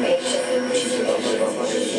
information.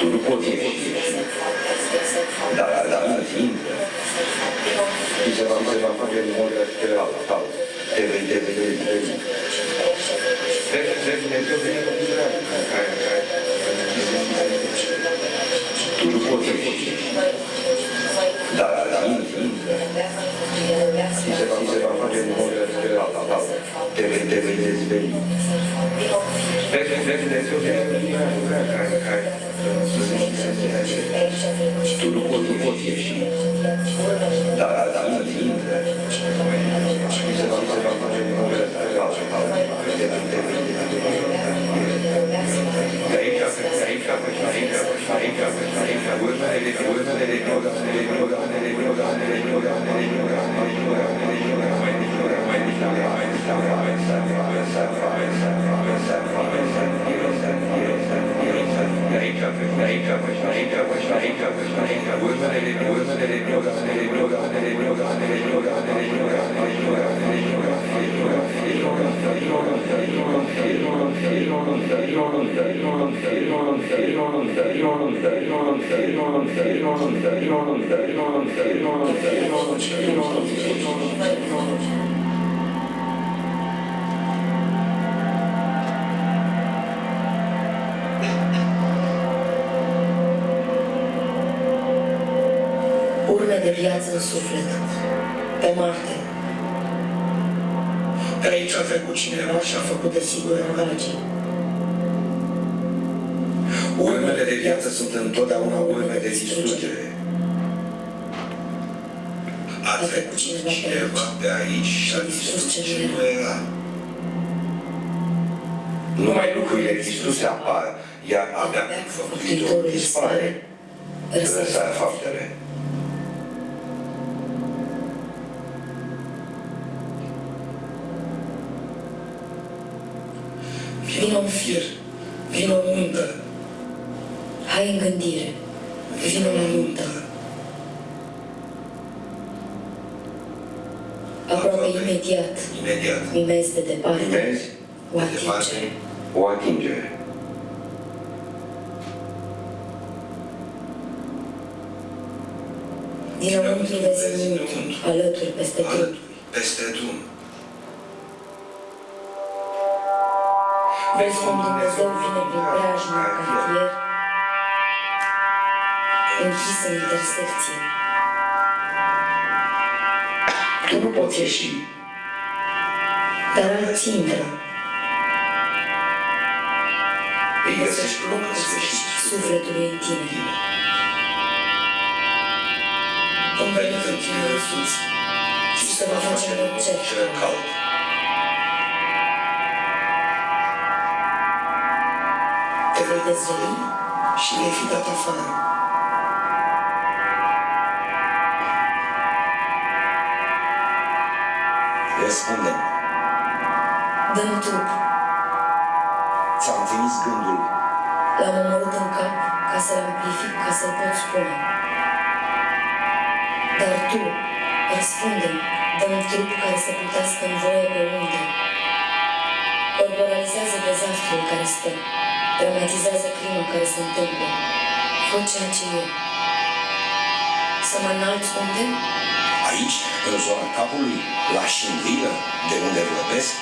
就是过去。De viață în suflet, pe Marte. Pe aici a trecut cineva și a făcut de sigur Rogagii. Urmele de viață sunt întotdeauna urme de distrugere. A trecut cineva pe aici și a distrus ce nu era. Numai lucrurile distruse apar, iar abia făptuitorul dispare. Răsar faptele. Vino în fir, vino în untă, Hai în gândire, vino la nuntă. Aproape imediat, imediat. mimezi de departe, Vezi? o De departe, atingere. O atingere. Dinăuntru vezi înăuntru, alături peste trup. alături, peste drum. Vezi cum Dumnezeu vine prin preajma în cartier, închis în intersecție. Tu nu poți ieși. Dar alții intră, Îi găsești loc în sfârșit. sufletului în tine. Vom veni în tine răsuți Și se va face în cer. cel cald. Te vei dezveli și vei fi dat afară. Răspunde. Dăm trup, Ți-am trimis gândul. l-am omorât în cap ca să-l amplific, ca să-l pot spune. Dar tu, răspunde-mi, dăm trup care să plutească în voie pe unde. Corporalizează dezastrul care stă, dramatizează crima care se întâmplă. Fă ceea ce e. Să mă înalți unde? Aici, în zona capului, la șinvilă, de unde vorbesc,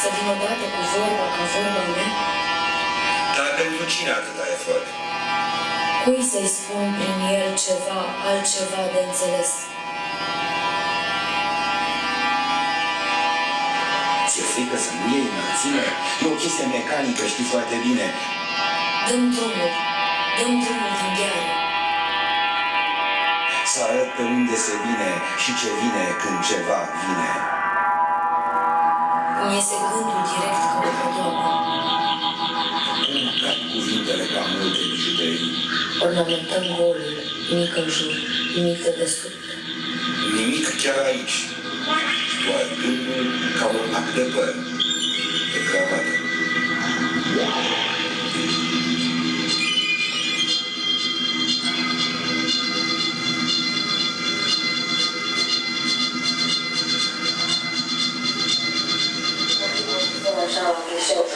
Să vin odată cu vorba ca vorba mea? Dar pentru cine atâta efort? Cui să-i spun prin el ceva, altceva de înțeles? ți-e frică să nu iei înălțime? E o chestie mecanică, știi foarte bine. Dăm drumul, dăm drumul din gheară. Să arăt pe unde se vine și ce vine când ceva vine. Îmi iese gândul direct ca o podoabă. Nu cad cuvintele ca multe bijuterii. Ornamentăm golul, nimic în jur, nimic de desubt. Nimic chiar aici. Doar gândul ca un ac de păr. De cravată.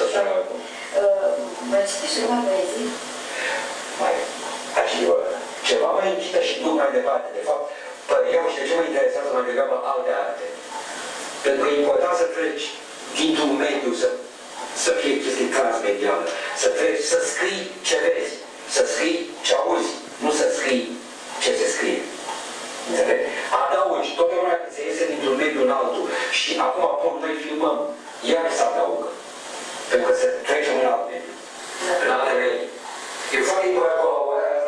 Așa, la clișeu. Uh, Mai citești ceva poezii? Mai mai departe. De fapt, pe eu și de ce mă interesează mai degrabă alte arte. Pentru că e important să treci dintr-un mediu, să, să fie chestie transmedială, să treci, să scrii ce vezi, să scrii ce auzi, nu să scrii ce se scrie. Înțelegi? Adaugi, totdeauna când se iese dintr-un mediu în altul și acum apoi noi filmăm, iar se adaugă. Pentru că se trece în alt mediu, în alte medii. E foarte important colaborarea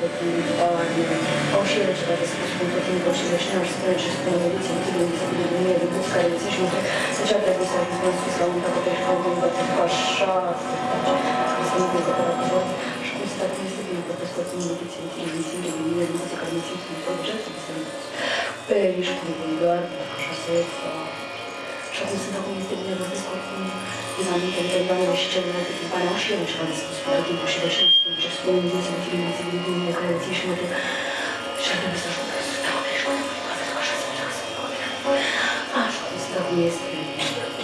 таким повышением искусством, таким больше начинаешь это шкалом, как это потому что не любите, не любите, не любите, как не любите, не любите, не любите, не любите, не не любите, не любите, не любите, не любите, не любите, не любите, не любите, не не любите, не любите, не любите, не любите, не любите, не любите, не любите, не любите, не любите, să stau de și mă pentru că așa să merg să mă Așa cum sunt acum este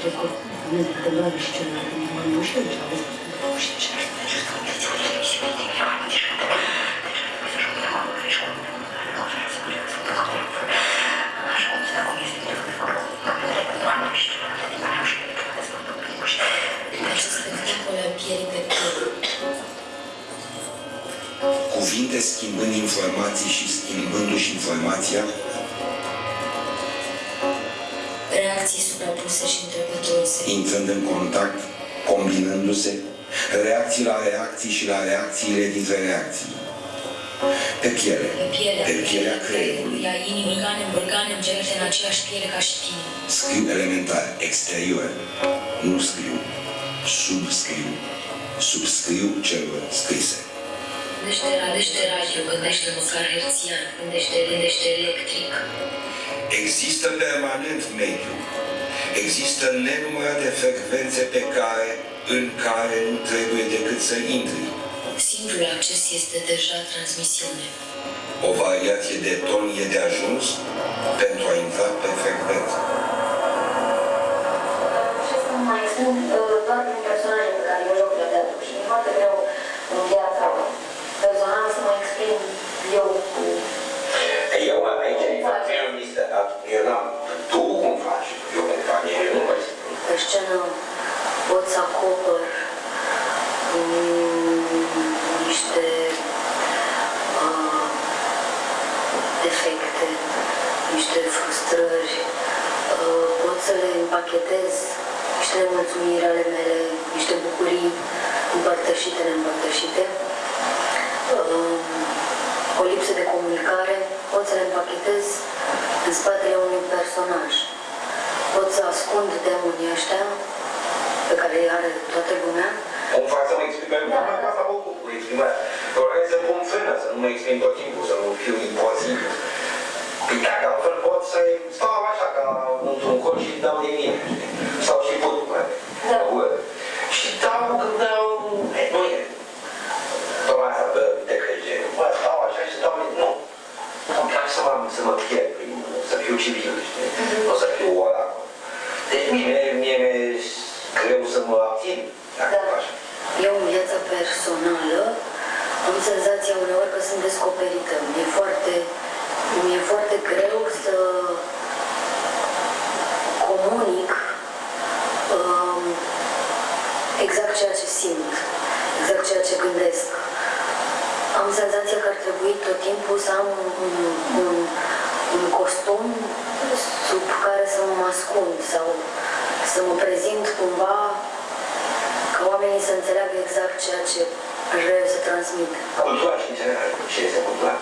de că nu de doamne și celelalte timpane au și ele ceva de spus și schimbând informații și schimbându-și informația, Reacții suprapuse și întrepătrunse. intrând în contact, combinându-se, reacții la reacții și la reacțiile dintre reacții. Pe piele, Pe pielea, pe pielea creierului, a inimii, organe, organe îngelate în aceeași piele ca și tine. scriu elementar, exterior, nu scriu, subscriu, subscriu celor scrise. Gândește, gândește radio, gândește măcar herțian, gândește, gândește electric. Există permanent mediu. Există nenumărate frecvențe pe care, în care nu trebuie decât să intri. Simplul acces este deja transmisiune. O variație de ton e de ajuns pentru a intra pe frecvență. Și să mai spun uh, doar din personaje pe care eu joc la teatru și mi-e foarte greu în viața personală să mă exprim eu. Cu... Eu aici, eu, este, eu n-am, tu cum faci, eu cum fac, eu nu mai spun. Pe scenă pot să acopăr mm, niște uh, defecte, niște frustrări, uh, pot să le împachetez niște nemulțumiri ale mele, niște bucurii împărtășite, neîmpărtășite, uh, o lipsă de comunicare, pot să le împachetez în spatele unui personaj. Pot să ascund demonii ăștia pe care îi are toată lumea. Cum fac să mă exprim pentru Da, că da. asta mă ocup cu exprimarea. Doresc să pun frână, să nu mă exprim tot timpul, să nu fiu imposibil. Păi dacă altfel pot să stau așa ca într-un cor și dau de mine. știi? Sau și pot, mai. Da. Și dau când dau, e, nu e. Tocmai asta, bă, te crede. Bă, stau așa și dau, nu. Îmi place să mă, să mă pierd prin, să fiu civil, știi? Nu să fiu oracol. Deci mie, mie mi-e greu să mă abțin, dacă Da. fac așa. Eu în viața personală am senzația uneori că sunt descoperită. Mi-e foarte, mi-e foarte greu să comunic um, exact ceea ce simt, exact ceea ce gândesc. Am senzația că ar trebui tot timpul să am un, un, un, un costum sub care să mă ascund sau să mă prezint cumva ca oamenii să înțeleagă exact ceea ce aș vrea eu să transmit. Cultura și în general, ce este cultura?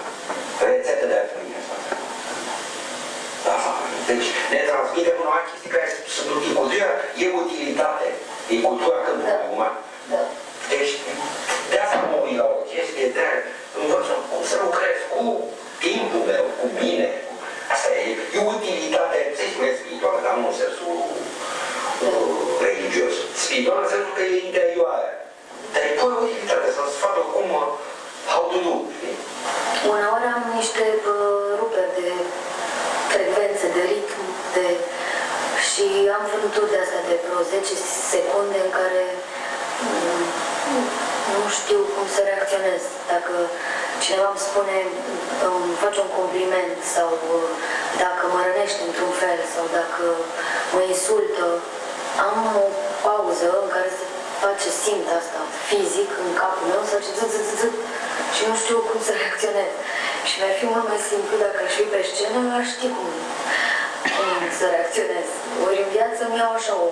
Rețetă de armonie asta. Da, deci ne transmite până la chestii care sunt utile. Cultura e utilitate, e cultura câmpului Da. acum. Da. Deci, de asta mă uit la o chestie de învăț cum să を compliment sau uh, dacă mă rănește într-un fel sau dacă mă insultă, am o pauză în care se face, simt asta fizic în capul meu, să face zi, zi, zi, zi, și nu știu cum să reacționez. Și mi-ar fi mult mai simplu dacă aș fi pe scenă, aș ști cum, cum să reacționez. Ori în viață mi iau așa o...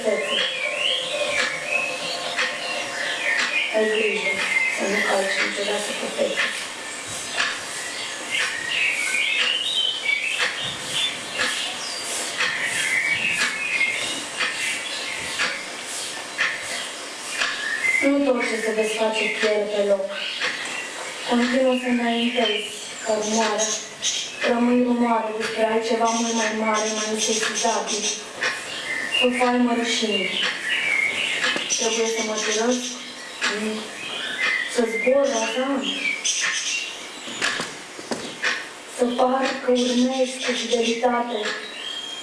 niciodată pe fețe. Ai grijă să nu calci niciodată pe fețe. Nu tot ce se desface pierde pe loc. Continuă să înaintezi ca rumoare. Rămâi rumoare despre altceva mult mai mare, mai insesizabil. Să faimă rușinii. Trebuie să mă jurăsc să zbor razant, să par că urmez cu fidelitate,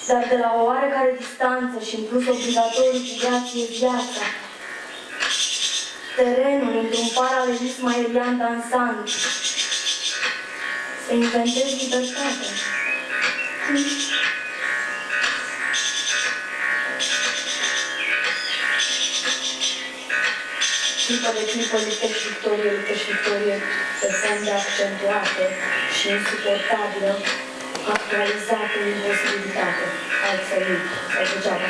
dar de la o oarecare distanță și în plus obligatoriu cu grație viața, terenul într-un paralelism aerian dansant, să inventez libertatea. Clipă de clipă liptești victorie, liptești victorie pe fonde accentuate și insuportabilă, actualizată imposibilitate, altfel nu, sau degeaba.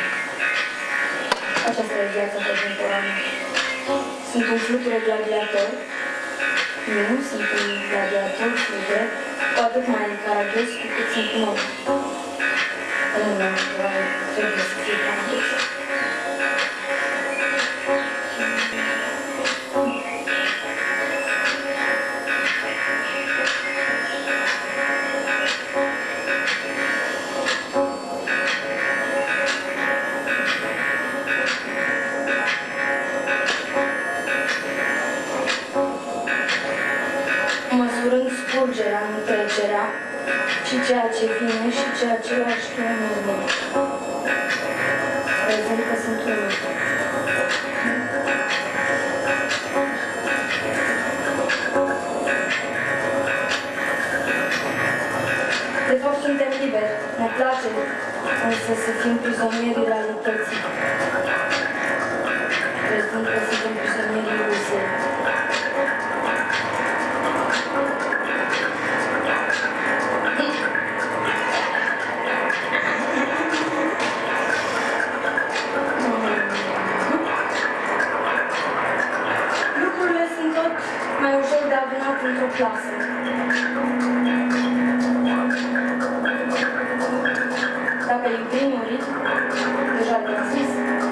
Aceasta e viața contemporană. Sunt un fluture gladiator, nu, sunt un gladiator fluture, cu atât mai caragios cu cât sunt un om. Nu, nu, trebuie să fie caragios. Și ceea ce lași tu în urmă. Prezent că sunt unul. De fapt, suntem liberi. Ne place însă să fim prizonierii realității. Prezent că suntem prizonierii iluziei. clasă. Dacă libriniurii, deja le-am zis, uh,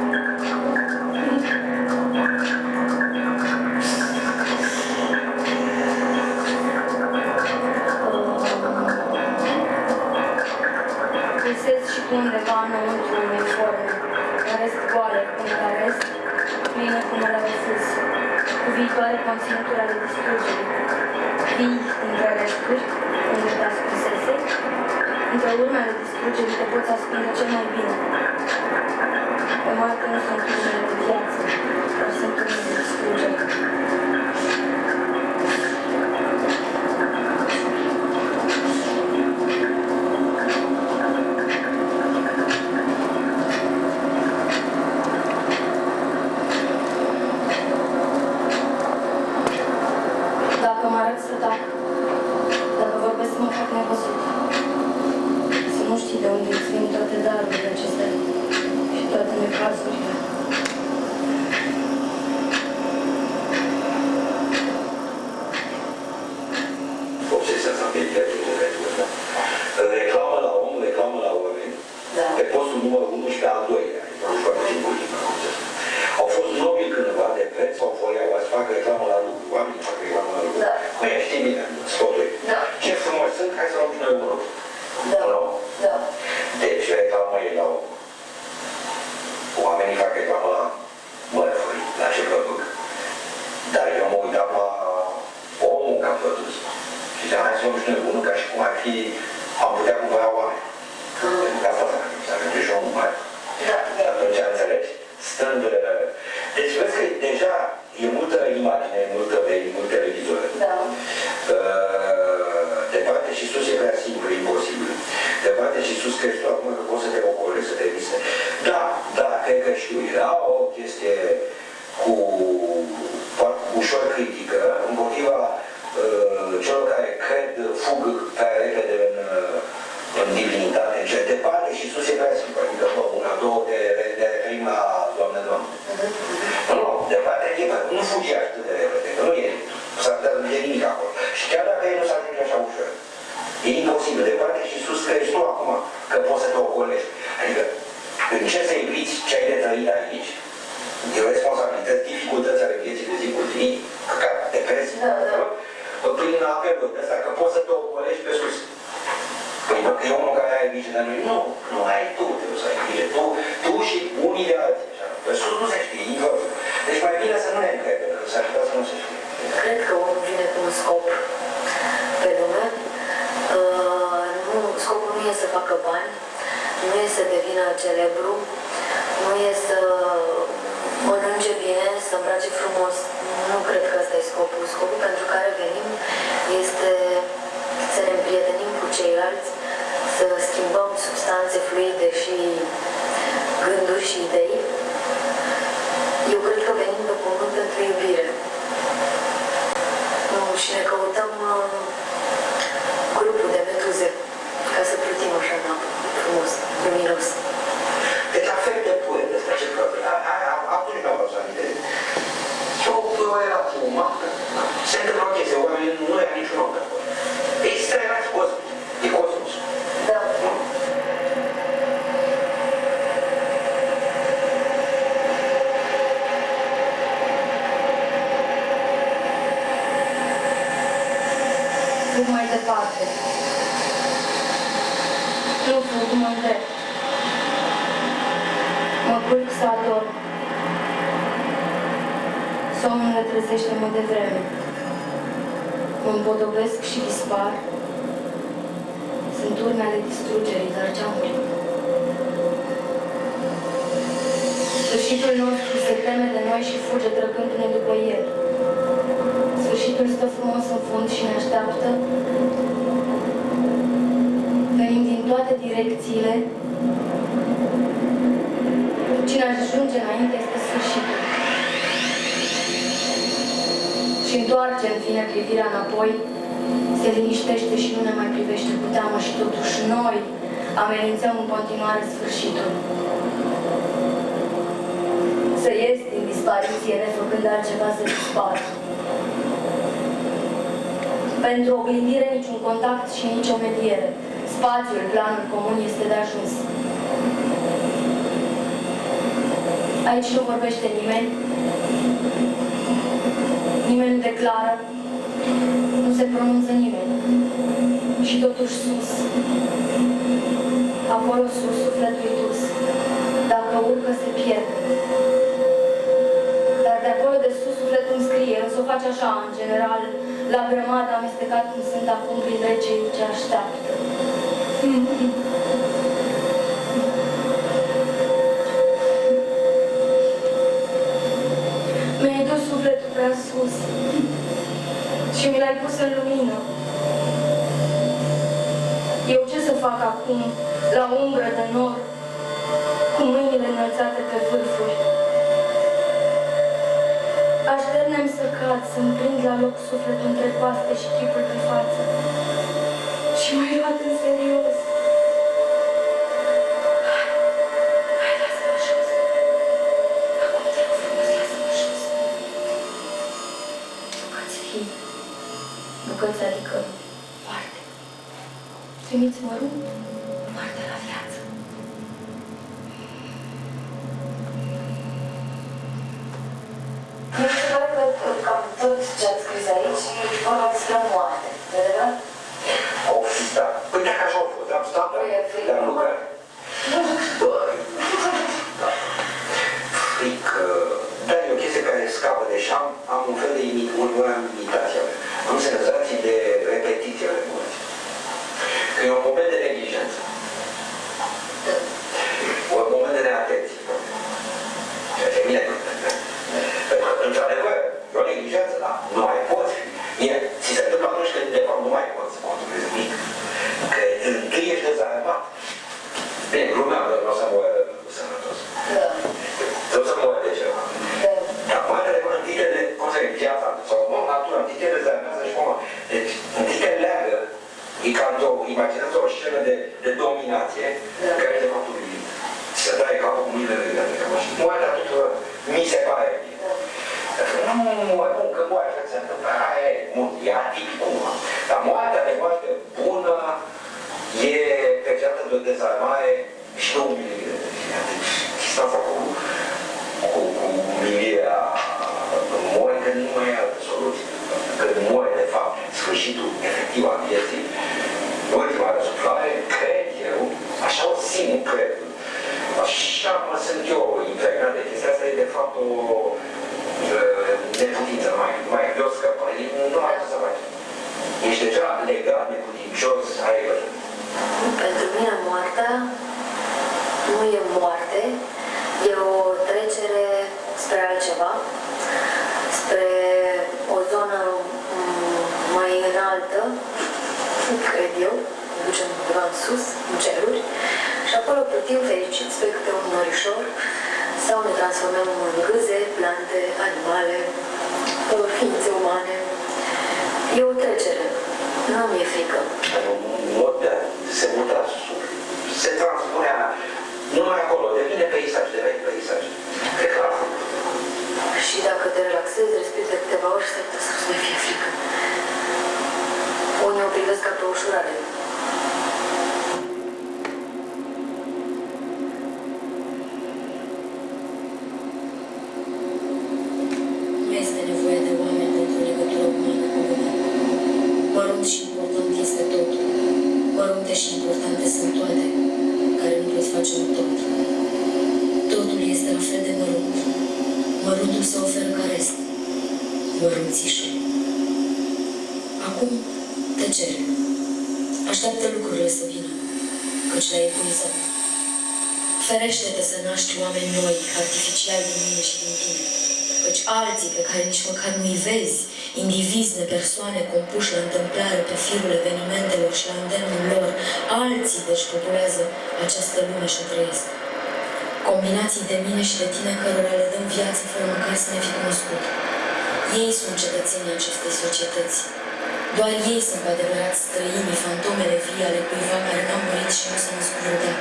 visez și cu undeva înăuntru uniforme. În rest goale, pentru că în rest, pline cum le visez, cu viitoare conținuturi ale distrugerii. Între lumea de distrugere te poți ascunde cel mai bine. Pe moarte nu sunt crimele de viață, dar sunt crimele de distrugere. No. no. loviturile ale distrugerii, dar geamuri. Sfârșitul nostru se teme de noi și fuge trăgându-ne după el. Sfârșitul stă frumos în fund și ne așteaptă. Venim din toate direcțiile. Cine ajunge înainte este sfârșitul. Și întoarce în fine privirea înapoi se liniștește și nu ne mai privește cu teamă și totuși noi amenințăm în continuare sfârșitul. Să ies din dispariție, nefăcând altceva să dispar. Pentru oglindire, niciun contact și nicio mediere. Spațiul, planul comun este de ajuns. Aici nu vorbește nimeni, nimeni nu declară, nu se pronunță nimeni. Și totuși sus, acolo sus, sufletul dus. Dacă urcă, se pierde. Dar de acolo de sus, sufletul scrie, însă o face așa, în general, la grămadă amestecat cum sunt acum printre cei ce așteaptă. Mi-ai dus sufletul prea sus și mi l-ai pus în lumină. Eu ce să fac acum, la umbră de nor, cu mâinile înălțate pe vârfuri? Așternem să cad, să-mi prind la loc sufletul între paste și chipul pe față. Și mai luat în serios. you need to me? Não me fico tá persoane compuși la întâmplare pe firul evenimentelor și la îndemnul lor, alții deci populează această lume și o trăiesc. Combinații de mine și de tine cărora le dăm viață fără măcar să ne fi cunoscut. Ei sunt cetățenii acestei societăți. Doar ei sunt cu adevărat străinii, fantomele vii ale cuiva care n-a murit și nu s-a născut vreodată.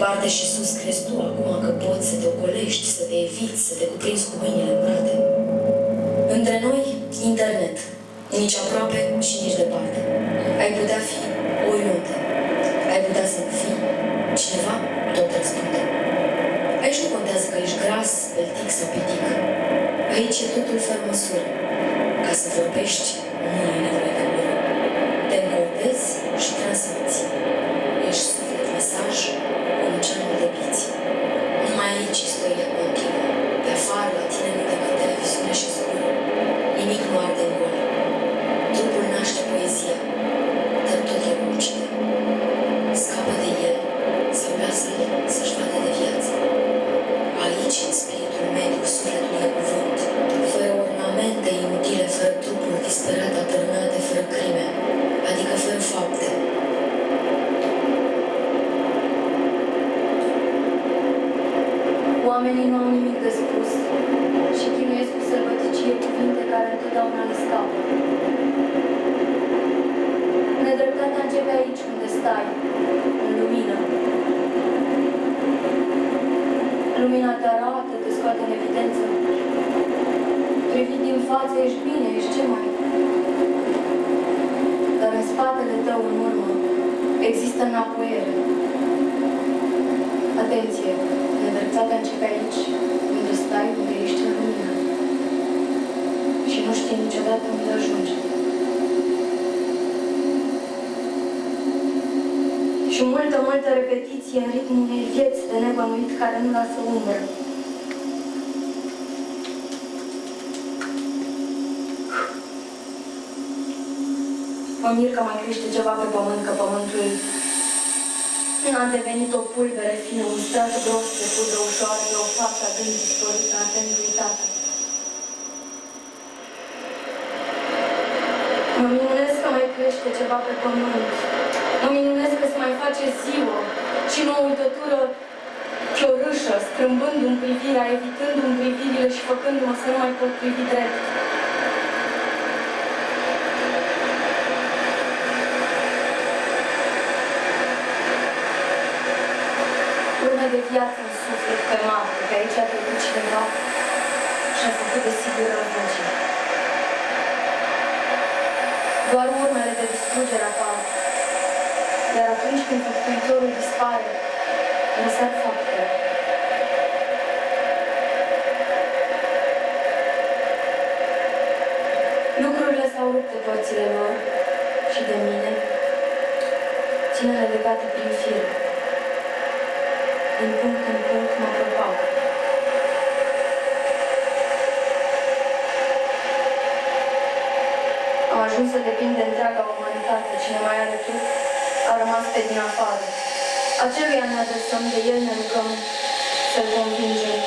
Departe și sus crezi tu acum că poți să te ocolești, să te eviți, să te cuprinzi cu mâinile îmbrate. Între noi, internet. Nici aproape și nici departe. Ai putea fi oriunde. Ai putea să nu fii. Cineva tot răspunde. Aici nu contează că ești gras, peltic sau pitic. Aici e totul fără măsură. Ca să vorbești, nu Mă mir că mai crește ceva pe pământ, că pământul a devenit o pulbere fină, un strat gros de pudră ușoară, de o faptă adânc dispărută, atent uitată. Mă minunesc că mai crește ceva pe pământ. Mă minunesc că se mai face ziua și nu o uitătură chiorâșă, strâmbându-mi privirea, evitându-mi privirile și făcându-mă să nu mai pot privi drept. Urme de viață în suflet pe mapă, că aici a trecut cineva și a făcut de sigur răvăgii. Doar urmele de distrugere apar. Iar atunci când făptuitorul dispare, lăsat faptele. Lucrurile s-au rupt de părțile lor și de mine, ținele legate prin fir. Din punct în punct mă propag. Am ajuns să depind de întreaga umanitate. Cine mai are trup a rămas pe din afară. Aceluia ne adresăm, de el ne rugăm să-l convingem.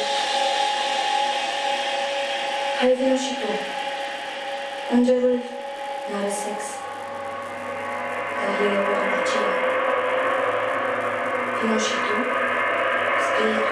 Hai, vină și tu. Îngerul n-are sex, dar el e o rădăcie. Vină și tu, spiritul